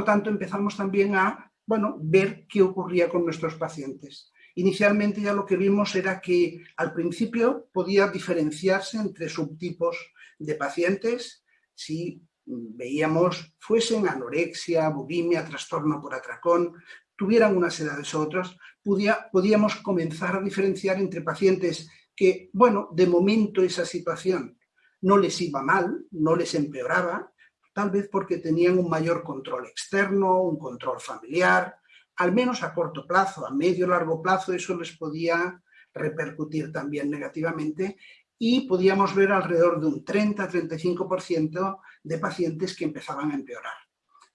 Lo tanto, empezamos también a bueno, ver qué ocurría con nuestros pacientes. Inicialmente ya lo que vimos era que al principio podía diferenciarse entre subtipos de pacientes si veíamos fuesen anorexia, bulimia, trastorno por atracón, tuvieran unas edades u otras, podíamos comenzar a diferenciar entre pacientes que, bueno, de momento esa situación no les iba mal, no les empeoraba, tal vez porque tenían un mayor control externo, un control familiar, al menos a corto plazo, a medio largo plazo eso les podía repercutir también negativamente y podíamos ver alrededor de un 30-35% de pacientes que empezaban a empeorar.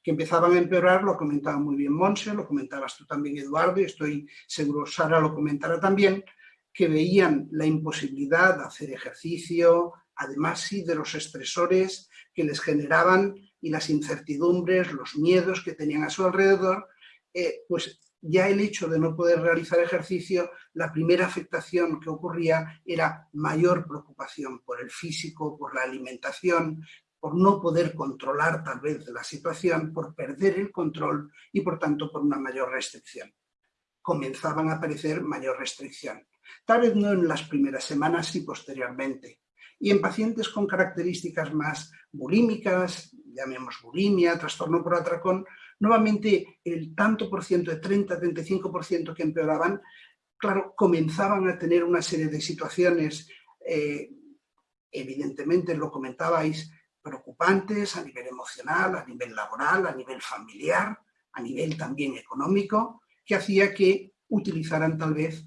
Que empezaban a empeorar, lo comentaba muy bien Monse, lo comentabas tú también Eduardo, y estoy seguro Sara lo comentará también, que veían la imposibilidad de hacer ejercicio, además sí de los estresores que les generaban y las incertidumbres, los miedos que tenían a su alrededor, eh, pues ya el hecho de no poder realizar ejercicio, la primera afectación que ocurría era mayor preocupación por el físico, por la alimentación, por no poder controlar tal vez la situación, por perder el control y por tanto por una mayor restricción. Comenzaban a aparecer mayor restricción. Tal vez no en las primeras semanas y posteriormente. Y en pacientes con características más bulímicas, llamemos bulimia, trastorno por atracón, nuevamente el tanto por ciento, de 30-35% que empeoraban, claro, comenzaban a tener una serie de situaciones, eh, evidentemente lo comentabais, preocupantes a nivel emocional, a nivel laboral, a nivel familiar, a nivel también económico, que hacía que utilizaran tal vez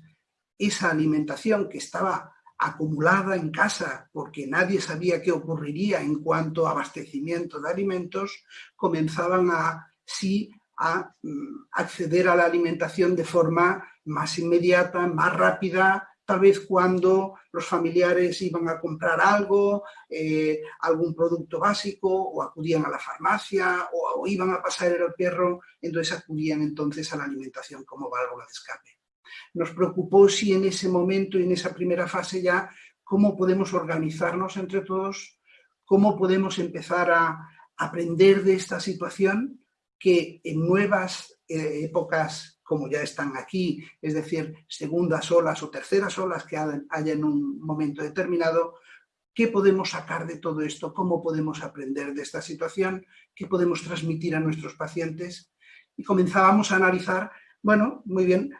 esa alimentación que estaba acumulada en casa porque nadie sabía qué ocurriría en cuanto a abastecimiento de alimentos, comenzaban a sí a mm, acceder a la alimentación de forma más inmediata, más rápida, tal vez cuando los familiares iban a comprar algo, eh, algún producto básico, o acudían a la farmacia, o, iban a pasar el perro, entonces acudían entonces a la alimentación como válvula de escape. Nos preocupó si en ese momento y en esa primera fase ya, cómo podemos organizarnos entre todos, cómo podemos empezar a aprender de esta situación que en nuevas eh, épocas como ya están aquí, es decir, segundas olas o terceras olas que haya en un momento determinado, ¿qué podemos sacar de todo esto? ¿Cómo podemos aprender de esta situación? ¿Qué podemos transmitir a nuestros pacientes? Y comenzábamos a analizar, bueno, muy bien,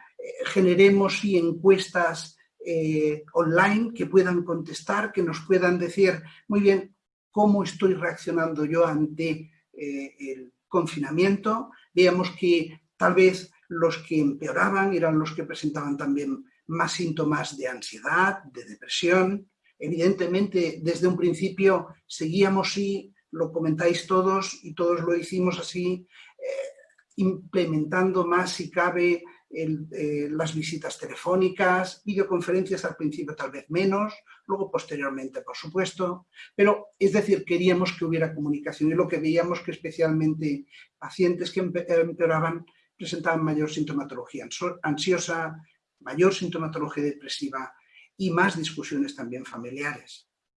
generemos y encuestas eh, online que puedan contestar, que nos puedan decir, muy bien, cómo estoy reaccionando yo ante el confinamiento, veíamos que tal vez los que empeoraban eran los que presentaban también más síntomas de ansiedad, de depresión. Evidentemente, desde un principio seguíamos, y lo comentáis todos y todos lo hicimos así, eh, implementando más si cabe eh, las visitas telefónicas, videoconferencias al principio tal vez menos, luego posteriormente por supuesto, pero es decir, queríamos que hubiera comunicación y lo que veíamos que especialmente pacientes que empeoraban presentaban mayor sintomatología ansiosa, mayor sintomatología depresiva y más discusiones también familiares.